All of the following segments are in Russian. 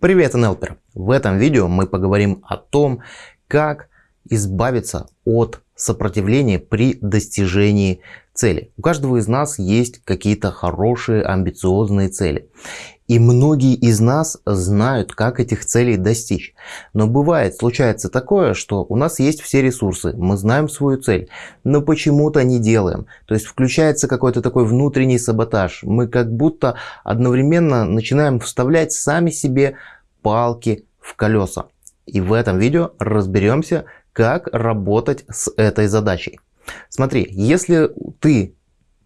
Привет, НЛПер! В этом видео мы поговорим о том, как избавиться от сопротивления при достижении цели. У каждого из нас есть какие-то хорошие амбициозные цели. И многие из нас знают, как этих целей достичь. Но бывает, случается такое, что у нас есть все ресурсы, мы знаем свою цель, но почему-то не делаем. То есть включается какой-то такой внутренний саботаж. Мы как будто одновременно начинаем вставлять сами себе палки в колеса. И в этом видео разберемся, как работать с этой задачей. Смотри, если ты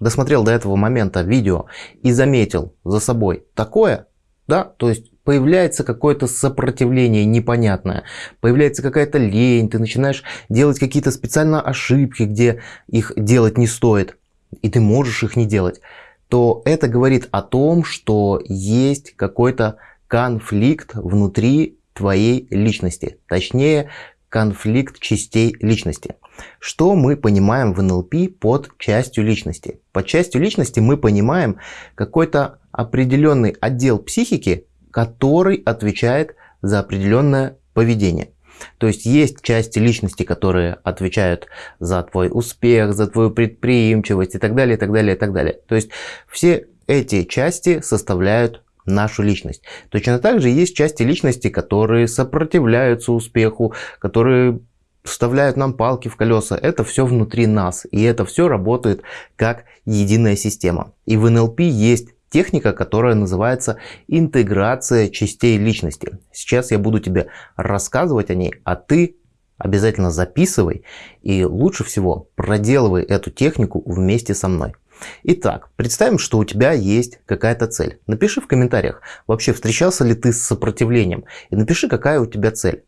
досмотрел до этого момента видео и заметил за собой такое, да, то есть появляется какое-то сопротивление непонятное, появляется какая-то лень, ты начинаешь делать какие-то специально ошибки, где их делать не стоит, и ты можешь их не делать, то это говорит о том, что есть какой-то конфликт внутри твоей личности, точнее конфликт частей личности. Что мы понимаем в НЛП под частью личности? Под частью личности мы понимаем какой-то определенный отдел психики, который отвечает за определенное поведение. То есть есть части личности, которые отвечают за твой успех, за твою предприимчивость и так далее, и так далее, и так далее. То есть все эти части составляют нашу личность. Точно так же есть части личности, которые сопротивляются успеху, которые вставляют нам палки в колеса. Это все внутри нас. И это все работает как единая система. И в НЛП есть техника, которая называется интеграция частей личности. Сейчас я буду тебе рассказывать о ней, а ты обязательно записывай и лучше всего проделывай эту технику вместе со мной. Итак, представим, что у тебя есть какая-то цель. Напиши в комментариях, вообще встречался ли ты с сопротивлением. И напиши, какая у тебя цель.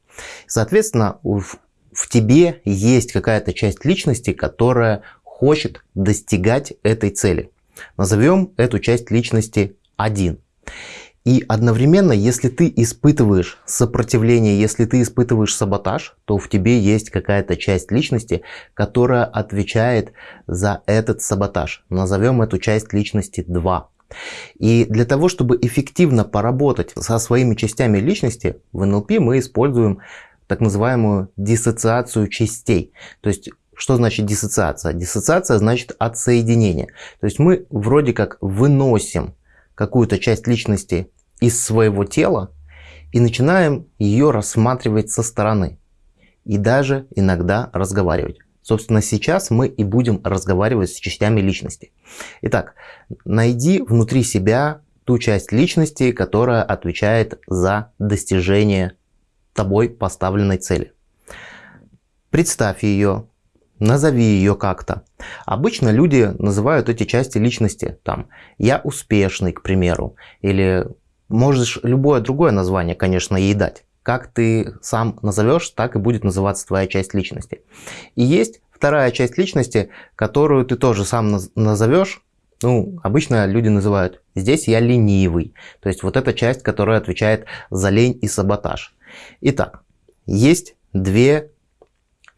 Соответственно, в, в тебе есть какая-то часть личности, которая хочет достигать этой цели. Назовем эту часть личности 1. И одновременно, если ты испытываешь сопротивление, если ты испытываешь саботаж, то в тебе есть какая-то часть личности, которая отвечает за этот саботаж. Назовем эту часть личности 2. И для того, чтобы эффективно поработать со своими частями личности, в НЛП мы используем так называемую диссоциацию частей. То есть что значит диссоциация? Диссоциация значит отсоединение. То есть мы вроде как выносим какую-то часть личности из своего тела и начинаем ее рассматривать со стороны. И даже иногда разговаривать. Собственно, сейчас мы и будем разговаривать с частями личности. Итак, найди внутри себя ту часть личности, которая отвечает за достижение тобой поставленной цели. Представь ее, назови ее как-то. Обычно люди называют эти части личности, там, я успешный, к примеру, или можешь любое другое название, конечно, ей дать. Как ты сам назовешь, так и будет называться твоя часть личности. И есть вторая часть личности, которую ты тоже сам назовешь, ну, обычно люди называют «здесь я ленивый». То есть вот эта часть, которая отвечает за лень и саботаж. Итак, есть две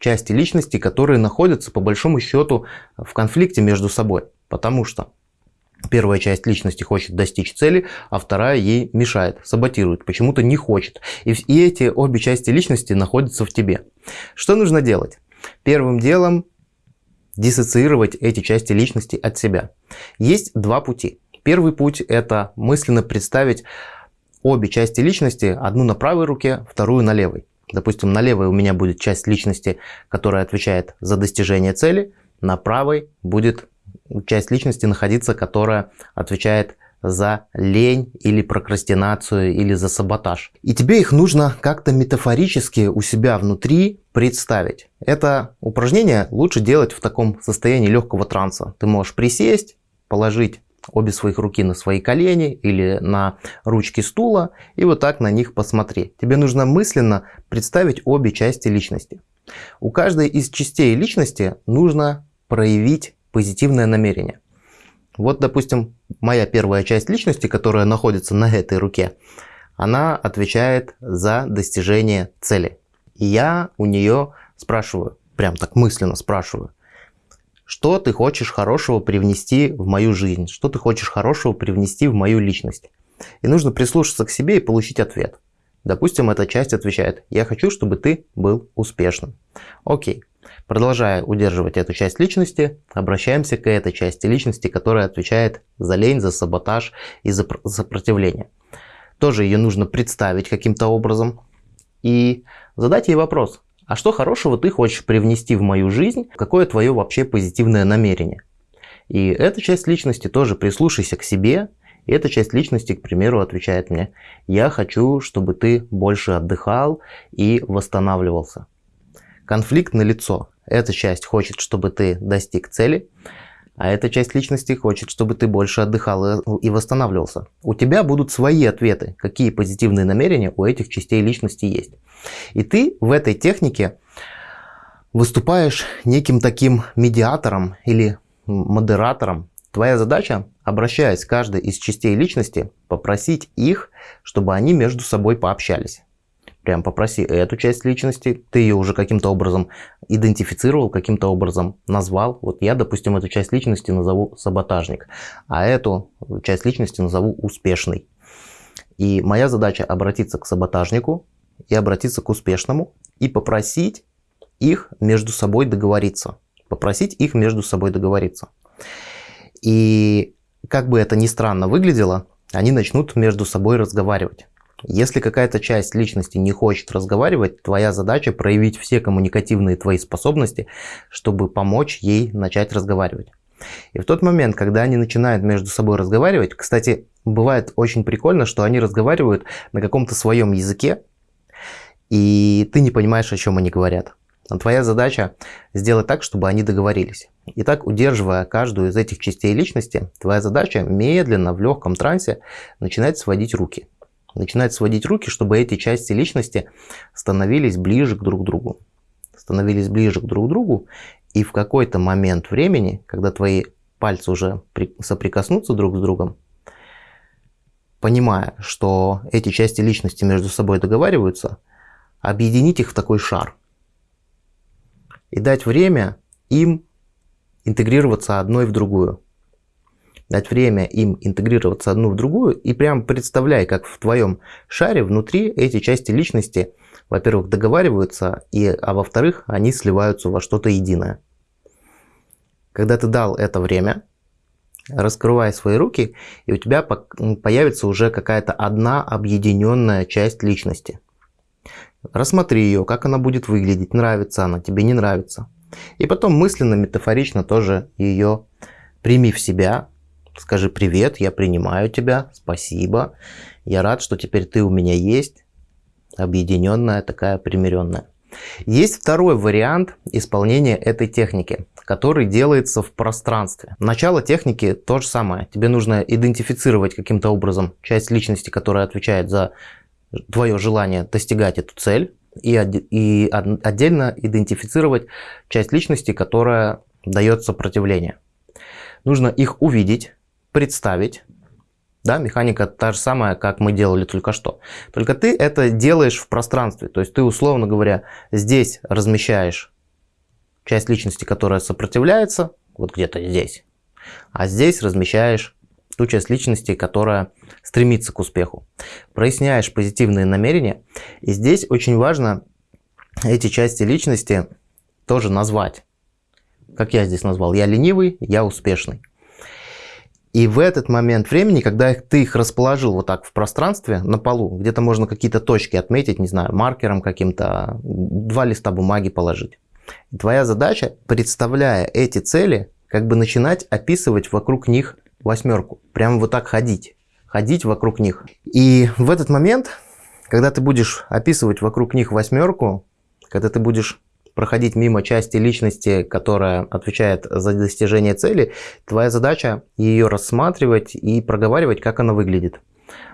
части личности, которые находятся по большому счету в конфликте между собой. Потому что Первая часть личности хочет достичь цели, а вторая ей мешает, саботирует, почему-то не хочет. И, и эти обе части личности находятся в тебе. Что нужно делать? Первым делом диссоциировать эти части личности от себя. Есть два пути. Первый путь – это мысленно представить обе части личности, одну на правой руке, вторую на левой. Допустим, на левой у меня будет часть личности, которая отвечает за достижение цели, на правой будет часть личности находиться, которая отвечает за лень или прокрастинацию или за саботаж. И тебе их нужно как-то метафорически у себя внутри представить. Это упражнение лучше делать в таком состоянии легкого транса. Ты можешь присесть, положить обе своих руки на свои колени или на ручки стула и вот так на них посмотреть. Тебе нужно мысленно представить обе части личности. У каждой из частей личности нужно проявить позитивное намерение. Вот, допустим, моя первая часть личности, которая находится на этой руке, она отвечает за достижение цели. И я у нее спрашиваю, прям так мысленно спрашиваю, что ты хочешь хорошего привнести в мою жизнь, что ты хочешь хорошего привнести в мою личность. И нужно прислушаться к себе и получить ответ. Допустим, эта часть отвечает, я хочу, чтобы ты был успешным. Окей. Продолжая удерживать эту часть личности, обращаемся к этой части личности, которая отвечает за лень, за саботаж и за сопротивление. Тоже ее нужно представить каким-то образом и задать ей вопрос. А что хорошего ты хочешь привнести в мою жизнь? Какое твое вообще позитивное намерение? И эта часть личности тоже прислушайся к себе. И эта часть личности, к примеру, отвечает мне, я хочу, чтобы ты больше отдыхал и восстанавливался. Конфликт на лицо. Эта часть хочет, чтобы ты достиг цели, а эта часть личности хочет, чтобы ты больше отдыхал и восстанавливался. У тебя будут свои ответы, какие позитивные намерения у этих частей личности есть. И ты в этой технике выступаешь неким таким медиатором или модератором. Твоя задача, обращаясь к каждой из частей личности, попросить их, чтобы они между собой пообщались. Прям попроси эту часть личности, ты ее уже каким-то образом идентифицировал, каким-то образом назвал. Вот я, допустим, эту часть личности назову саботажник, а эту часть личности назову успешный. И моя задача обратиться к саботажнику и обратиться к успешному и попросить их между собой договориться. Попросить их между собой договориться. И как бы это ни странно выглядело, они начнут между собой разговаривать. Если какая-то часть личности не хочет разговаривать, твоя задача проявить все коммуникативные твои способности, чтобы помочь ей начать разговаривать. И в тот момент, когда они начинают между собой разговаривать, кстати, бывает очень прикольно, что они разговаривают на каком-то своем языке, и ты не понимаешь, о чем они говорят. Но твоя задача сделать так, чтобы они договорились. Итак, удерживая каждую из этих частей личности, твоя задача медленно в легком трансе начинать сводить руки начинать сводить руки, чтобы эти части личности становились ближе к друг другу. Становились ближе к друг другу, и в какой-то момент времени, когда твои пальцы уже соприкоснутся друг с другом, понимая, что эти части личности между собой договариваются, объединить их в такой шар. И дать время им интегрироваться одной в другую дать время им интегрироваться одну в другую и прям представляй, как в твоем шаре внутри эти части личности, во-первых, договариваются, и, а во-вторых, они сливаются во что-то единое. Когда ты дал это время, раскрывай свои руки, и у тебя появится уже какая-то одна объединенная часть личности. Рассмотри ее, как она будет выглядеть, нравится она, тебе не нравится. И потом мысленно, метафорично тоже ее прими в себя, Скажи привет, я принимаю тебя, спасибо. Я рад, что теперь ты у меня есть. Объединенная, такая примиренная. Есть второй вариант исполнения этой техники, который делается в пространстве. Начало техники то же самое. Тебе нужно идентифицировать каким-то образом часть личности, которая отвечает за твое желание достигать эту цель, и, и отдельно идентифицировать часть личности, которая дает сопротивление. Нужно их увидеть, представить. Да, механика та же самая, как мы делали только что. Только ты это делаешь в пространстве. То есть ты, условно говоря, здесь размещаешь часть личности, которая сопротивляется, вот где-то здесь. А здесь размещаешь ту часть личности, которая стремится к успеху. Проясняешь позитивные намерения. И здесь очень важно эти части личности тоже назвать. Как я здесь назвал, я ленивый, я успешный. И в этот момент времени, когда ты их расположил вот так в пространстве на полу, где-то можно какие-то точки отметить, не знаю, маркером каким-то, два листа бумаги положить. Твоя задача, представляя эти цели, как бы начинать описывать вокруг них восьмерку. Прямо вот так ходить. Ходить вокруг них. И в этот момент, когда ты будешь описывать вокруг них восьмерку, когда ты будешь проходить мимо части личности, которая отвечает за достижение цели, твоя задача ее рассматривать и проговаривать, как она выглядит.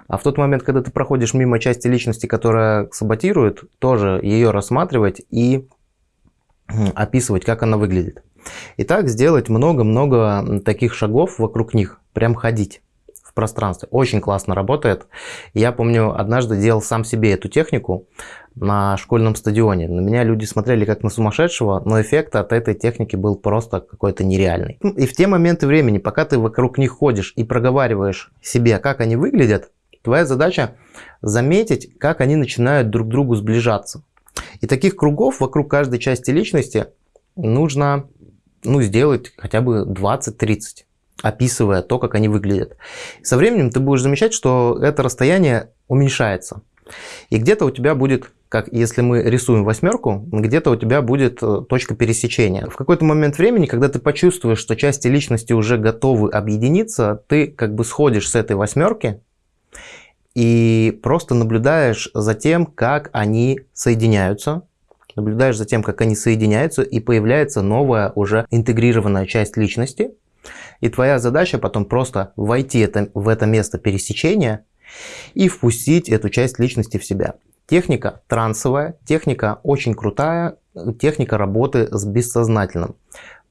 А в тот момент, когда ты проходишь мимо части личности, которая саботирует, тоже ее рассматривать и описывать, как она выглядит. И так сделать много-много таких шагов вокруг них, прям ходить пространстве. Очень классно работает. Я помню, однажды делал сам себе эту технику на школьном стадионе. На меня люди смотрели как на сумасшедшего, но эффект от этой техники был просто какой-то нереальный. И в те моменты времени, пока ты вокруг них ходишь и проговариваешь себе, как они выглядят, Твоя задача заметить, как они начинают друг к другу сближаться. И таких кругов вокруг каждой части личности нужно ну, сделать хотя бы 20-30 описывая то, как они выглядят. Со временем ты будешь замечать, что это расстояние уменьшается. И где-то у тебя будет, как если мы рисуем восьмерку, где-то у тебя будет э, точка пересечения. В какой-то момент времени, когда ты почувствуешь, что части личности уже готовы объединиться, ты как бы сходишь с этой восьмерки и просто наблюдаешь за тем, как они соединяются, наблюдаешь за тем, как они соединяются, и появляется новая уже интегрированная часть личности. И твоя задача потом просто войти это, в это место пересечения и впустить эту часть личности в себя. Техника трансовая, техника очень крутая, техника работы с бессознательным.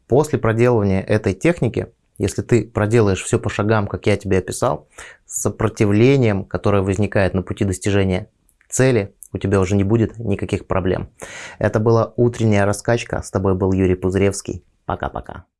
После проделывания этой техники, если ты проделаешь все по шагам, как я тебе описал, с сопротивлением, которое возникает на пути достижения цели, у тебя уже не будет никаких проблем. Это была утренняя раскачка. С тобой был Юрий Пузыревский. Пока-пока.